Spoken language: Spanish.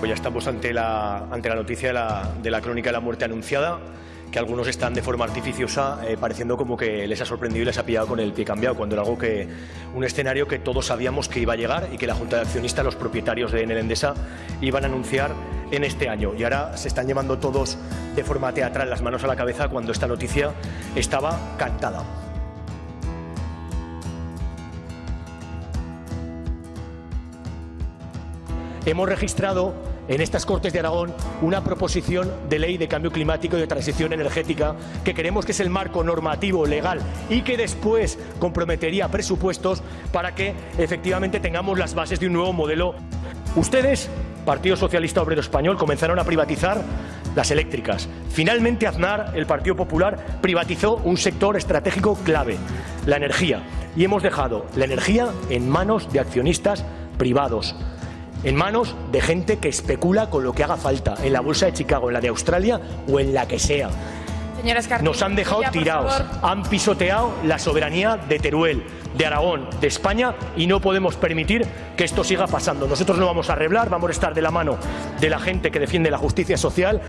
Pues ya estamos ante la, ante la noticia de la, de la crónica de la muerte anunciada, que algunos están de forma artificiosa eh, pareciendo como que les ha sorprendido y les ha pillado con el pie cambiado, cuando era algo que, un escenario que todos sabíamos que iba a llegar y que la Junta de Accionistas, los propietarios de Enel Endesa, iban a anunciar en este año. Y ahora se están llevando todos de forma teatral las manos a la cabeza cuando esta noticia estaba cantada. Hemos registrado en estas Cortes de Aragón una proposición de ley de cambio climático y de transición energética que creemos que es el marco normativo legal y que después comprometería presupuestos para que efectivamente tengamos las bases de un nuevo modelo. Ustedes, Partido Socialista Obrero Español, comenzaron a privatizar las eléctricas. Finalmente Aznar, el Partido Popular, privatizó un sector estratégico clave, la energía. Y hemos dejado la energía en manos de accionistas privados en manos de gente que especula con lo que haga falta, en la bolsa de Chicago, en la de Australia o en la que sea. Nos han dejado tirados, han pisoteado la soberanía de Teruel, de Aragón, de España y no podemos permitir que esto siga pasando. Nosotros no vamos a arreglar, vamos a estar de la mano de la gente que defiende la justicia social.